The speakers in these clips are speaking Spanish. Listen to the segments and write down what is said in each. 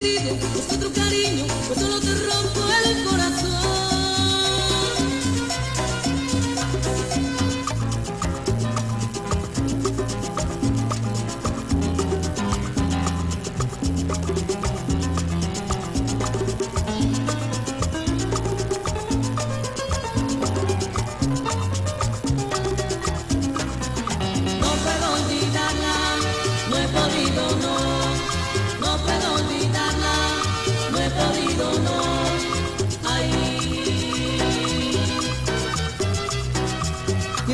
Otro cariño, pues te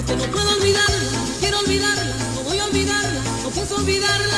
Y es que no puedo olvidarla, quiero olvidarla, no voy a olvidarla, no pienso olvidarla,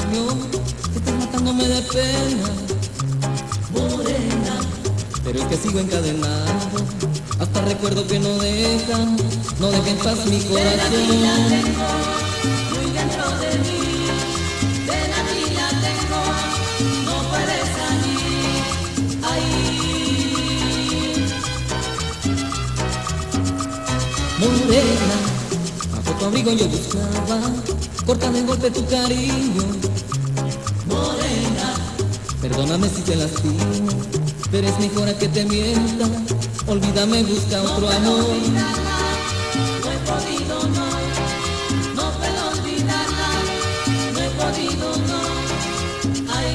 daño, estás matándome de pena. Morena, pero es que sigo encadenado, hasta recuerdo que no dejan, no dejan en paz mi corazón. Muy dentro de mí, ven aquí la tengo, no puedes salir. Ahí. Morena, bajo tu abrigo yo buscaba, corta de golpe tu cariño. Morena, perdóname si te lastimo, pero es mejor a que te mienta. Olvídame, busca otro amor. No he podido, no. No puedo olvidarla, no he podido, no. Ay.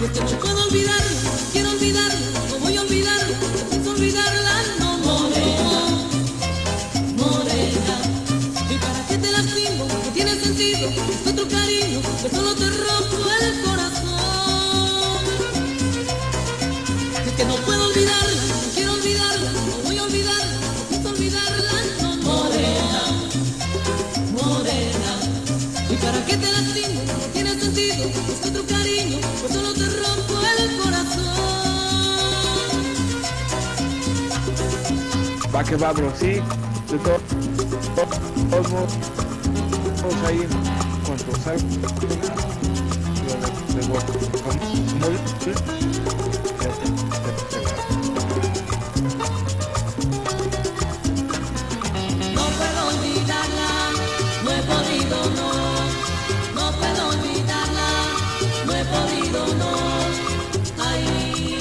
Porque no puedo olvidarla, quiero olvidarla, es otro cariño, que solo te rompo el corazón. Es que no puedo olvidarla, no quiero olvidarla, no voy a olvidarla, no olvidarla, no, morena, morena. ¿Y para qué te lastimo? No tiene sentido, es otro cariño, pues solo te rompo el corazón. Va que va, bro, sí no puedo olvidarla, no he podido no, no puedo olvidarla, no he podido no, ahí.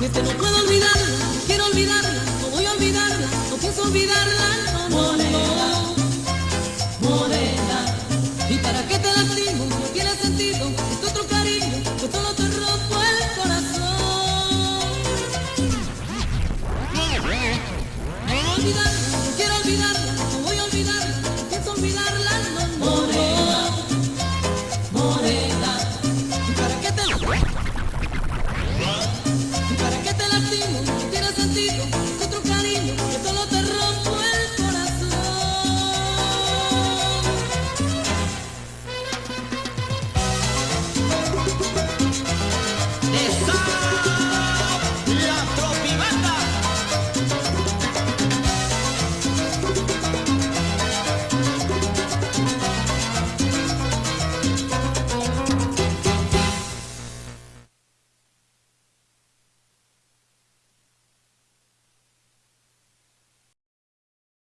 Y este, no puedo olvidarla, quiero olvidarla, no voy a olvidarla, no pienso olvidarla. you.